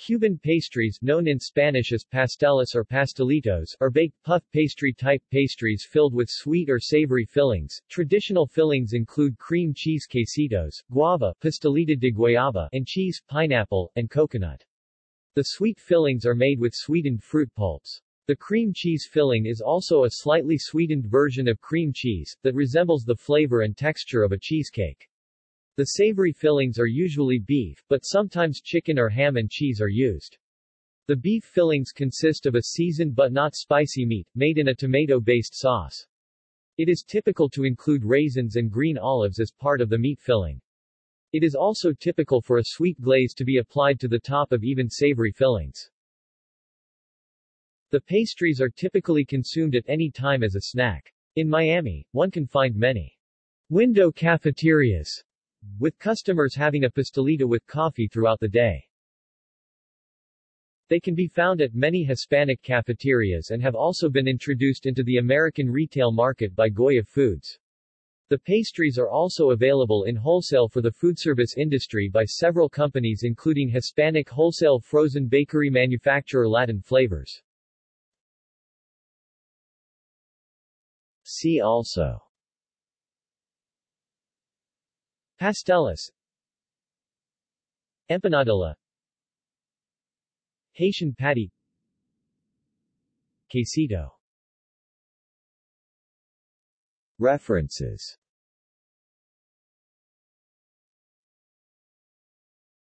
Cuban pastries known in Spanish as pasteles or pastelitos are baked puff pastry-type pastries filled with sweet or savory fillings. Traditional fillings include cream cheese quesitos, guava pastelito de guayaba, and cheese, pineapple, and coconut. The sweet fillings are made with sweetened fruit pulps. The cream cheese filling is also a slightly sweetened version of cream cheese, that resembles the flavor and texture of a cheesecake. The savory fillings are usually beef, but sometimes chicken or ham and cheese are used. The beef fillings consist of a seasoned but not spicy meat, made in a tomato-based sauce. It is typical to include raisins and green olives as part of the meat filling. It is also typical for a sweet glaze to be applied to the top of even savory fillings. The pastries are typically consumed at any time as a snack. In Miami, one can find many window cafeterias with customers having a pastelito with coffee throughout the day. They can be found at many Hispanic cafeterias and have also been introduced into the American retail market by Goya Foods. The pastries are also available in wholesale for the foodservice industry by several companies including Hispanic wholesale frozen bakery manufacturer Latin Flavors. See also Pasteles. Empanadilla. Haitian patty. Quesito. References